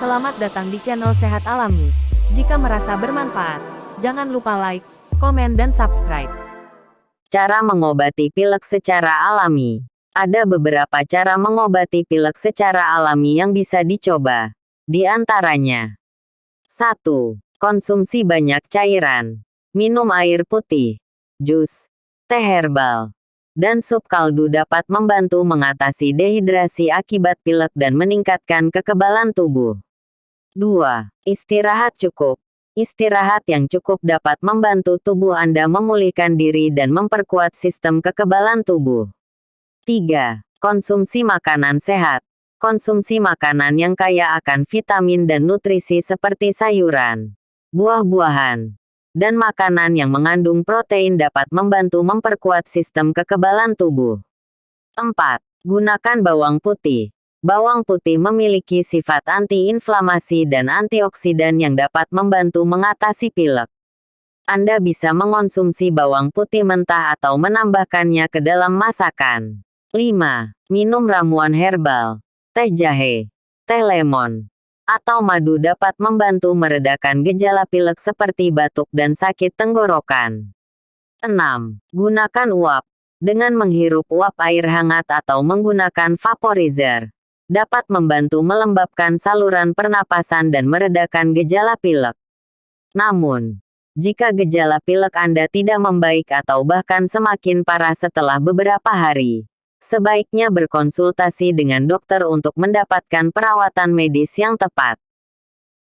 Selamat datang di channel Sehat Alami. Jika merasa bermanfaat, jangan lupa like, komen dan subscribe. Cara mengobati pilek secara alami. Ada beberapa cara mengobati pilek secara alami yang bisa dicoba. Di antaranya 1. Konsumsi banyak cairan. Minum air putih, jus, teh herbal, dan sup kaldu dapat membantu mengatasi dehidrasi akibat pilek dan meningkatkan kekebalan tubuh. 2. Istirahat cukup. Istirahat yang cukup dapat membantu tubuh Anda memulihkan diri dan memperkuat sistem kekebalan tubuh. 3. Konsumsi makanan sehat. Konsumsi makanan yang kaya akan vitamin dan nutrisi seperti sayuran, buah-buahan, dan makanan yang mengandung protein dapat membantu memperkuat sistem kekebalan tubuh. 4. Gunakan bawang putih. Bawang putih memiliki sifat antiinflamasi dan antioksidan yang dapat membantu mengatasi pilek. Anda bisa mengonsumsi bawang putih mentah atau menambahkannya ke dalam masakan. 5. Minum ramuan herbal. Teh jahe, teh lemon, atau madu dapat membantu meredakan gejala pilek seperti batuk dan sakit tenggorokan. 6. Gunakan uap. Dengan menghirup uap air hangat atau menggunakan vaporizer, dapat membantu melembabkan saluran pernapasan dan meredakan gejala pilek. Namun, jika gejala pilek Anda tidak membaik atau bahkan semakin parah setelah beberapa hari, sebaiknya berkonsultasi dengan dokter untuk mendapatkan perawatan medis yang tepat.